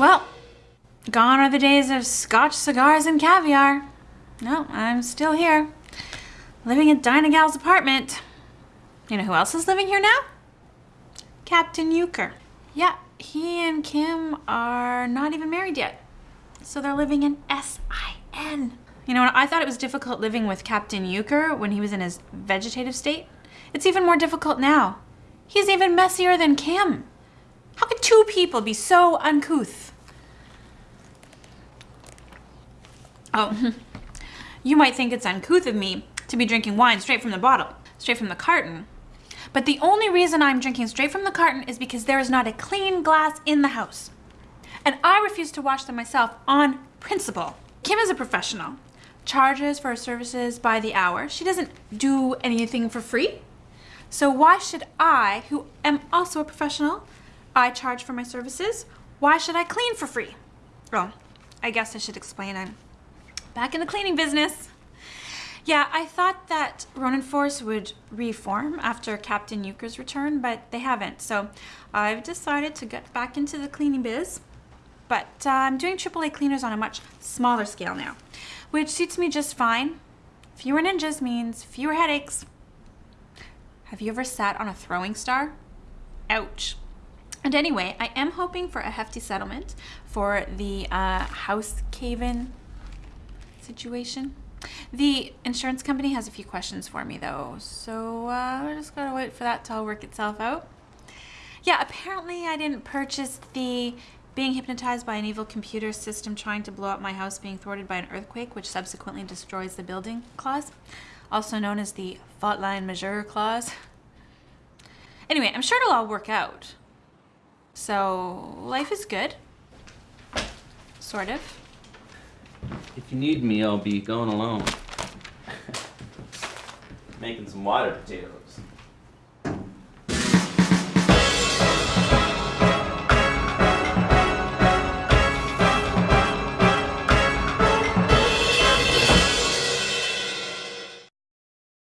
Well, gone are the days of scotch cigars and caviar. No, I'm still here. Living in Dinah Gal's apartment. You know who else is living here now? Captain Euchre. Yeah, he and Kim are not even married yet. So they're living in S-I-N. You know, I thought it was difficult living with Captain Euchre when he was in his vegetative state. It's even more difficult now. He's even messier than Kim. How could two people be so uncouth? Oh, you might think it's uncouth of me to be drinking wine straight from the bottle, straight from the carton. But the only reason I'm drinking straight from the carton is because there is not a clean glass in the house. And I refuse to wash them myself on principle. Kim is a professional, charges for her services by the hour. She doesn't do anything for free. So why should I, who am also a professional, I charge for my services, why should I clean for free? Well, I guess I should explain I'm back in the cleaning business. Yeah, I thought that Ronin Force would reform after Captain Euchre's return, but they haven't. So I've decided to get back into the cleaning biz. But uh, I'm doing AAA cleaners on a much smaller scale now, which suits me just fine. Fewer ninjas means fewer headaches. Have you ever sat on a throwing star? Ouch. And anyway, I am hoping for a hefty settlement for the uh, house cave-in situation. The insurance company has a few questions for me though, so uh, I just gonna wait for that to all work itself out. Yeah, apparently I didn't purchase the being hypnotized by an evil computer system trying to blow up my house being thwarted by an earthquake which subsequently destroys the building clause, also known as the fault line majeure clause. Anyway, I'm sure it'll all work out. So, life is good. Sort of. If you need me, I'll be going alone. Making some water potatoes.